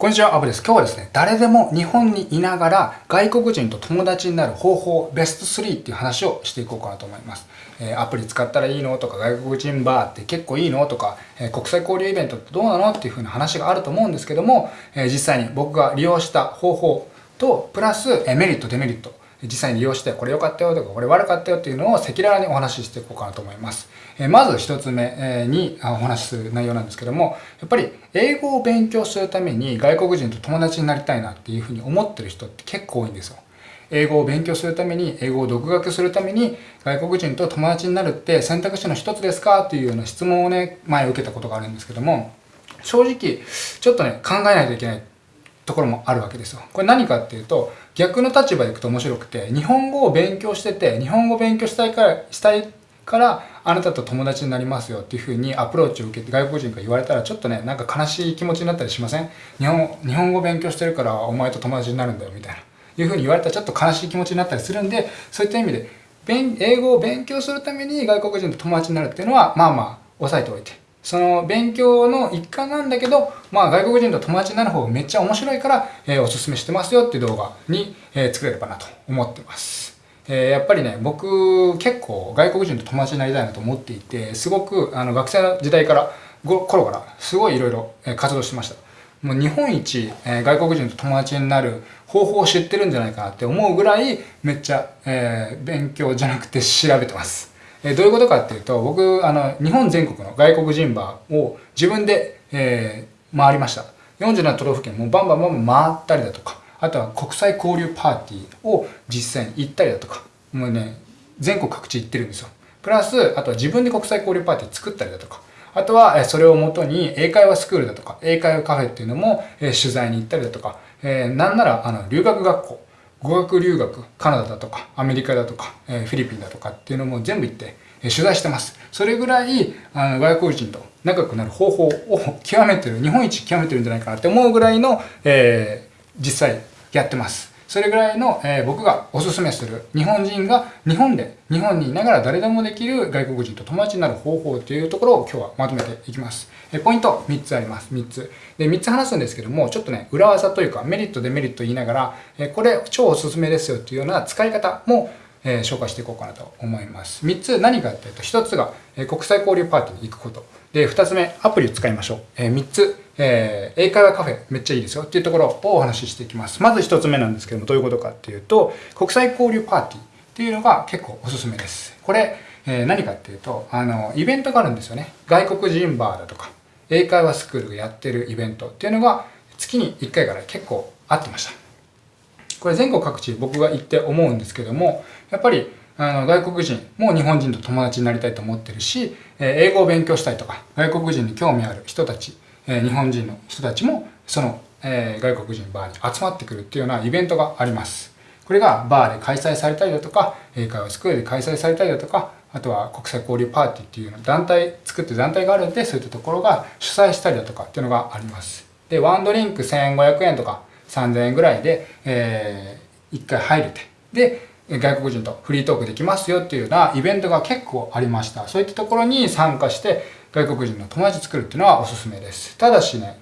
こんにちは、アブです。今日はですね、誰でも日本にいながら外国人と友達になる方法ベスト3っていう話をしていこうかなと思います。えー、アプリ使ったらいいのとか、外国人バーって結構いいのとか、えー、国際交流イベントってどうなのっていう風な話があると思うんですけども、えー、実際に僕が利用した方法と、プラス、えメリット、デメリット、実際に利用してこれ良かったよとかこれ悪かったよっていうのを赤裸々にお話ししていこうかなと思います。えまず一つ目にお話しする内容なんですけども、やっぱり英語を勉強するために外国人と友達になりたいなっていうふうに思ってる人って結構多いんですよ。英語を勉強するために、英語を独学するために外国人と友達になるって選択肢の一つですかっていうような質問をね、前受けたことがあるんですけども、正直ちょっとね、考えないといけないところもあるわけですよ。これ何かっていうと、逆の立場でいくと面白くて、日本語を勉強してて、日本語を勉強したいから、したいから、あなたと友達になりますよっていうふうにアプローチを受けて外国人から言われたら、ちょっとね、なんか悲しい気持ちになったりしません？日本日本語勉強してるからお前と友達になるんだよみたいな。いうふうに言われたらちょっと悲しい気持ちになったりするんで、そういった意味で、英語を勉強するために外国人と友達になるっていうのは、まあまあ、押さえておいて。その勉強の一環なんだけど、まあ外国人と友達になる方がめっちゃ面白いから、えー、おすすめしてますよっていう動画に、えー、作れればなと思ってます。えー、やっぱりね、僕結構外国人と友達になりたいなと思っていて、すごくあの学生の時代から、頃からすごいいろいろ活動してました。もう日本一、えー、外国人と友達になる方法を知ってるんじゃないかなって思うぐらいめっちゃ、えー、勉強じゃなくて調べてます。えどういうことかっていうと、僕、あの、日本全国の外国人バーを自分で、えー、回りました。47都道府県もバンバンバンバン回ったりだとか、あとは国際交流パーティーを実際に行ったりだとか、もうね、全国各地行ってるんですよ。プラス、あとは自分で国際交流パーティー作ったりだとか、あとは、それをもとに英会話スクールだとか、英会話カフェっていうのも、取材に行ったりだとか、えー、なんなら、あの、留学学校、語学留学、カナダだとか、アメリカだとか、えフィリピンだとかっていうのも全部行って、え取材してます。それぐらい、あの、外国人と仲良くなる方法を極めてる、日本一極めてるんじゃないかなって思うぐらいの、えー、実際やってます。それぐらいの、えー、僕がおすすめする日本人が日本で、日本にいながら誰でもできる外国人と友達になる方法というところを今日はまとめていきます。えポイント3つあります。3つ。で、3つ話すんですけども、ちょっとね、裏技というかメリット、デメリット言いながら、えこれ超おすすめですよっていうような使い方もえ、紹介していこうかなと思います。3つ何かっていうと、1つが、え、国際交流パーティーに行くこと。で、2つ目、アプリを使いましょう。えー、3つ、えー、英会話カフェめっちゃいいですよっていうところをお話ししていきます。まず1つ目なんですけども、どういうことかっていうと、国際交流パーティーっていうのが結構おすすめです。これ、えー、何かっていうと、あの、イベントがあるんですよね。外国人バーだとか、英会話スクールがやってるイベントっていうのが月に1回から結構あってました。これ全国各地僕が行って思うんですけども、やっぱりあの外国人も日本人と友達になりたいと思ってるし、え英語を勉強したいとか、外国人に興味ある人たち、え日本人の人たちもそのえ外国人バーに集まってくるっていうようなイベントがあります。これがバーで開催されたりだとか、英会話スクールで開催されたりだとか、あとは国際交流パーティーっていうの団体、作って団体があるんで、そういったところが主催したりだとかっていうのがあります。で、ワンドリンク1500円とか3000円ぐらいで、えー、1回入れて、で、外国人とフリートークできますよっていうようなイベントが結構ありました。そういったところに参加して外国人の友達作るっていうのはおすすめです。ただしね、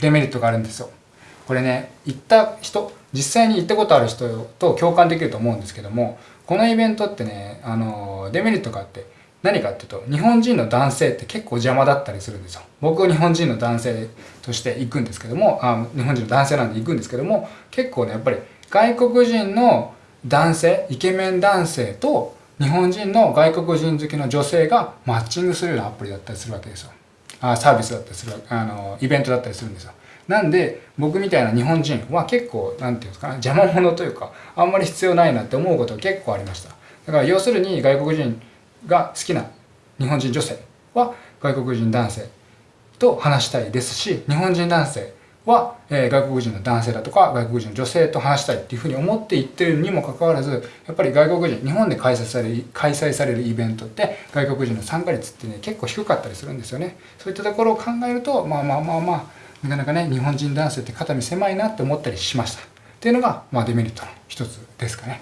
デメリットがあるんですよ。これね、行った人、実際に行ったことある人と共感できると思うんですけども、このイベントってね、あの、デメリットがあって、何かっていうと、日本人の男性って結構邪魔だったりするんですよ。僕は日本人の男性として行くんですけども、あ日本人の男性なんで行くんですけども、結構ね、やっぱり外国人の男性イケメン男性と日本人の外国人好きの女性がマッチングするようなアプリだったりするわけですよ。あサービスだったりするあのイベントだったりするんですよ。なんで僕みたいな日本人は結構何て言うんですかね邪魔者というかあんまり必要ないなって思うことが結構ありました。だから要するに外国人が好きな日本人女性は外国人男性と話したいですし日本人男性は、え、外国人の男性だとか外国人の女性と話したいっていうふうに思って言ってるにもかかわらずやっぱり外国人日本で開催される開催されるイベントって外国人の参加率ってね結構低かったりするんですよね。そういったところを考えるとまあまあまあまあなかなかね日本人男性って肩身狭いなって思ったりしました。っていうのが、まあ、デメリットの一つですかね。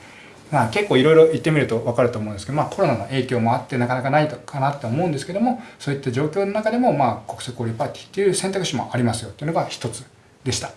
まあ、結構いろいろ言ってみると分かると思うんですけど、まあ、コロナの影響もあってなかなかないかなって思うんですけどもそういった状況の中でも、まあ、国際交流パーティーっていう選択肢もありますよっていうのが一つでした。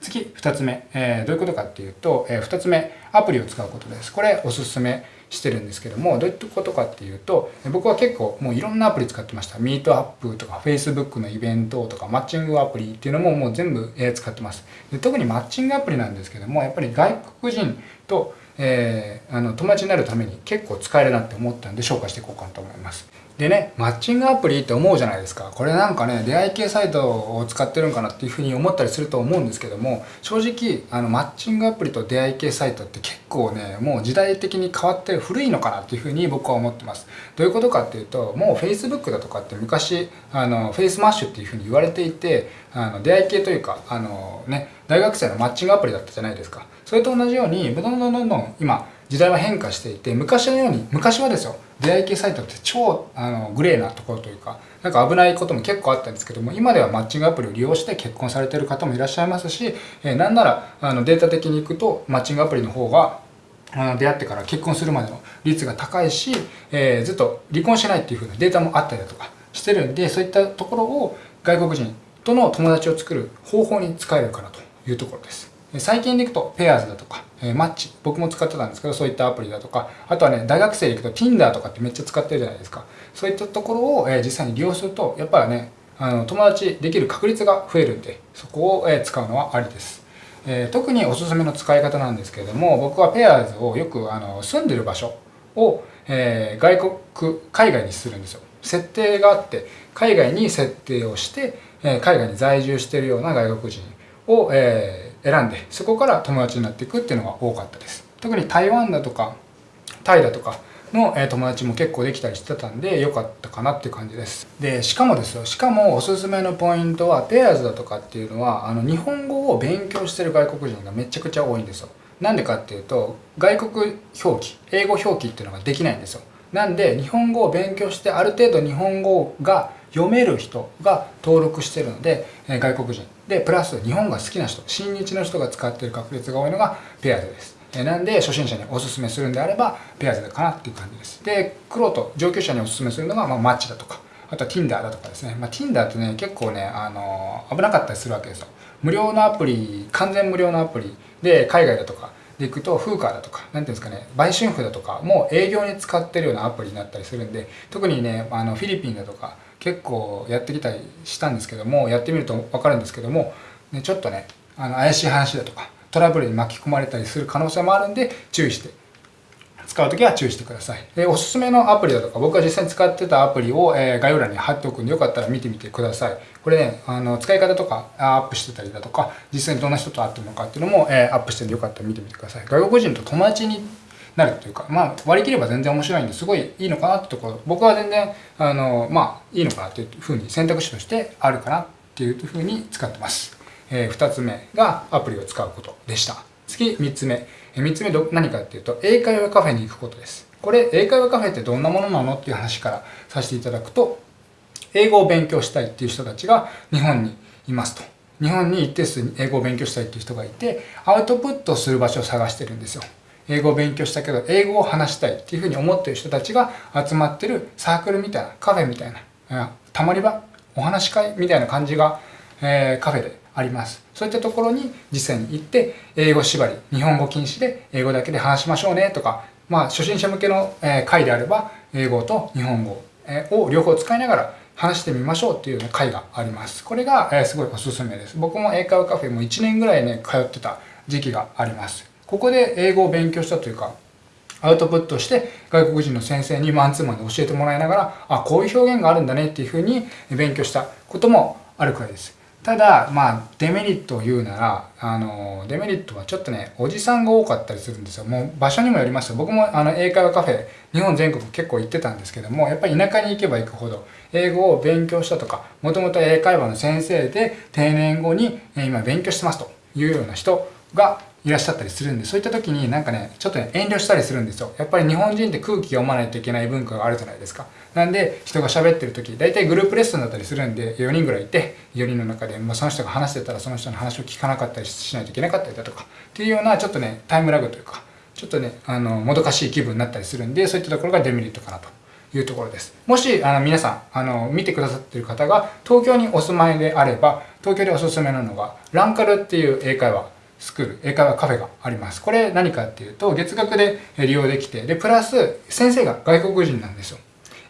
次2つ目、えー、どういうことかっていうと、えー、2つ目アプリを使うことです。これおすすめしてるんですけどもどういったことかっていうと僕は結構もういろんなアプリ使ってました。ミートアップとか Facebook のイベントとかマッチングアプリっていうのももう全部使ってます。で特にマッチングアプリなんですけどもやっぱり外国人と、えー、あの友達になるために結構使えるなって思ったんで紹介していこうかなと思いますでね、マッチングアプリって思うじゃないですか。これなんかね、出会い系サイトを使ってるんかなっていうふうに思ったりすると思うんですけども、正直、あの、マッチングアプリと出会い系サイトって結構ね、もう時代的に変わって古いのかなっていうふうに僕は思ってます。どういうことかっていうと、もう Facebook だとかって昔、あの、 Facemash っていうふうに言われていて、あの、出会い系というか、あのね、大学生のマッチングアプリだったじゃないですか。それと同じように、どんどんどんどん今、時代は変化していて昔のように昔はですよ出会い系サイトって超あのグレーなところというかなんか危ないことも結構あったんですけども今ではマッチングアプリを利用して結婚されてる方もいらっしゃいますし、えー、なんならあのデータ的にいくとマッチングアプリの方があの出会ってから結婚するまでの率が高いし、えー、ずっと離婚しないっていう風なデータもあったりだとかしてるんでそういったところを外国人との友達を作る方法に使えるかなというところです。最近でいくとペアーズだとかえマッチ僕も使ってたんですけどそういったアプリだとかあとはね大学生で行くと Tinder とかってめっちゃ使ってるじゃないですか。そういったところを、え実際に利用するとやっぱりねあの友達できる確率が増えるんでそこを、え使うのはありです、え特におすすめの使い方なんですけれども僕はペアーズをよくあの住んでる場所を、え外国海外にするんですよ。設定があって海外に設定をして、え海外に在住してるような外国人を、えー選んでそこから友達になっていくっていうのが多かったです。特に台湾だとかタイだとかの友達も結構できたりしてたんで良かったかなっていう感じです。でしかもですよしかもおすすめのポイントはペアーズだとかっていうのはあの日本語を勉強してる外国人がめちゃくちゃ多いんですよ。なんでかっていうと外国表記英語表記っていうのができないんですよ。なんで日本語を勉強してある程度日本語が読める人が登録してるので、え外国人。でプラス日本が好きな人親日の人が使ってる確率が多いのがペアーズです、えなんで初心者におすすめするんであればペアーズかなっていう感じです。で黒と上級者におすすめするのが、まあ、マッチだとかあとは Tinder だとかですね、まあ、Tinder ってね結構ねあの危なかったりするわけですよ。無料のアプリ完全無料のアプリで海外だとかでいくとフーカーだとか何ていうんですかね売春婦だとかもう営業に使ってるようなアプリになったりするんで特にねあのフィリピンだとか結構やってきたりしたんですけどもやってみると分かるんですけども、ね、ちょっとねあの怪しい話だとかトラブルに巻き込まれたりする可能性もあるんで注意して。使う時は注意してください。でおすすめのアプリだとか僕が実際に使ってたアプリを、えー、概要欄に貼っておくんでよかったら見てみてください。これねあの使い方とかアップしてたりだとか実際にどんな人と会ってるのかっていうのも、えー、アップしてるんでよかったら見てみてください。外国人と友達になるというか、まあ、割り切れば全然面白いんですごいいいのかなってところ僕は全然あのまあいいのかなっていうふうに選択肢としてあるかなっていうふうに使ってます、えー、2つ目がアプリを使うことでした。次3つ目。3つ目ど何かっていうと英会話カフェに行くことです。これ英会話カフェってどんなものなのっていう話からさせていただくと英語を勉強したいっていう人たちが日本にいますと。日本に一定数英語を勉強したいっていう人がいてアウトプットする場所を探してるんですよ。英語を勉強したけど英語を話したいっていうふうに思ってる人たちが集まってるサークルみたいなカフェみたいなたまり場お話し会みたいな感じが、えー、カフェであります。そういったところに実際に行って英語縛り日本語禁止で英語だけで話しましょうねとかまあ初心者向けの、会であれば英語と日本語、を両方使いながら話してみましょうっていう会があります。これが、すごいおすすめです。僕も英会話カフェも1年ぐらいね通ってた時期があります。ここで英語を勉強したというかアウトプットして外国人の先生にマンツーマンで教えてもらいながらあこういう表現があるんだねっていうふうに勉強したこともあるくらいです。ただまあデメリットを言うならあのデメリットはちょっとねおじさんが多かったりするんですよ。もう場所にもよりますよ。僕もあの英会話カフェ日本全国結構行ってたんですけどもやっぱり田舎に行けば行くほど英語を勉強したとかもともと英会話の先生で定年後に今勉強してますというような人がいらっしゃったりするんでそういった時になんかねちょっとね遠慮したりするんですよ。やっぱり日本人って空気読まないといけない文化があるじゃないですか。なんで人が喋ってる時大体グループレッスンだったりするんで4人ぐらいいて4人の中で、まあ、その人が話してたらその人の話を聞かなかったりしないといけなかったりだとかっていうようなちょっとねタイムラグというかちょっとねあのもどかしい気分になったりするんでそういったところがデメリットかなと。いうところです。もし、あの、皆さん、あの、見てくださっている方が、東京にお住まいであれば、東京でおすすめなのが、ランカルっていう英会話。スクール、英会話カフェがあります。これ何かっていうと、月額で利用できて、で、プラス、先生が外国人なんですよ。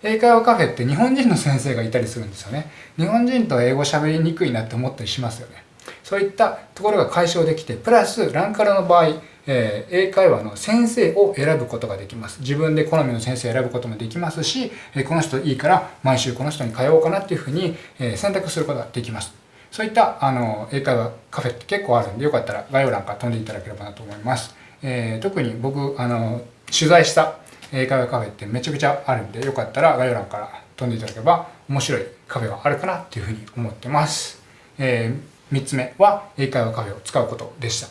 英会話カフェって日本人の先生がいたりするんですよね。日本人と英語喋りにくいなって思ったりしますよね。そういったところが解消できて、プラス、ランカルの場合、えー、英会話の先生を選ぶことができます。自分で好みの先生を選ぶこともできますし、えこの人いいから毎週この人に通おうかなっていうふうに、え選択することができます。そういったあの英会話カフェって結構あるんで、よかったら概要欄から飛んでいただければなと思います。えー、特に僕、あの、取材した英会話カフェってめちゃくちゃあるんで、よかったら概要欄から飛んでいただければ面白いカフェがあるかなっていうふうに思ってます。えー、3つ目は英会話カフェを使うことでした。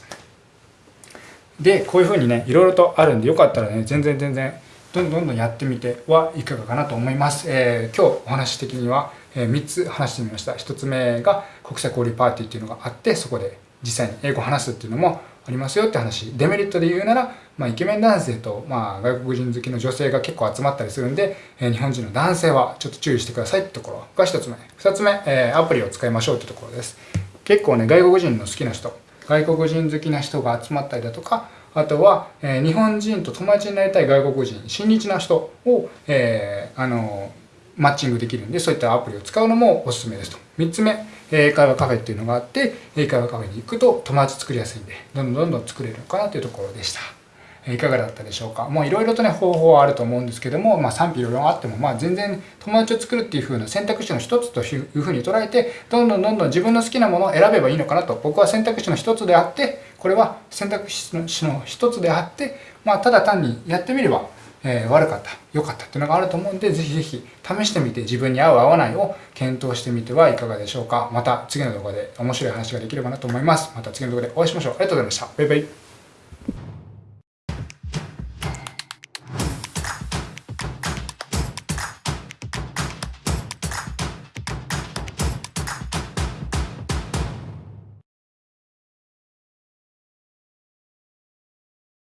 でこういうふうにねいろいろとあるんでよかったらね全然全然どんどんどんやってみてはいかがかなと思います、えー、今日お話的には、え3つ話してみました。1つ目が国際交流パーティーっていうのがあってそこで実際に英語を話すっていうのもありますよって話。デメリットで言うなら、まあ、イケメン男性と、まあ、外国人好きの女性が結構集まったりするんで、えー、日本人の男性はちょっと注意してくださいってところが1つ目。2つ目、えー、アプリを使いましょうってところです。結構ね外国人の好きな人外国人好きな人が集まったりだとかあとは、えー、日本人と友達になりたい外国人、親日な人を、えー、あの、マッチングできるんで、そういったアプリを使うのもおすすめですと。3つ目、英会話カフェっていうのがあって、英会話カフェに行くと友達作りやすいんで、どんどんどんどん作れるのかなというところでした。いかがだったでしょうか？もういろいろとね、方法はあると思うんですけども、まあ賛否いろいろあっても、まあ全然友達を作るっていう風な選択肢の一つという風に捉えて、どんどんどんどん自分の好きなものを選べばいいのかなと、僕は選択肢の一つであって、これは選択肢の一つであって、まあただ単にやってみれば、えー、悪かった、良かったっていうのがあると思うんで、ぜひぜひ試してみて自分に合う合わないを検討してみてはいかがでしょうか。また次の動画で面白い話ができればなと思います。また次の動画でお会いしましょう。ありがとうございました。バイバイ。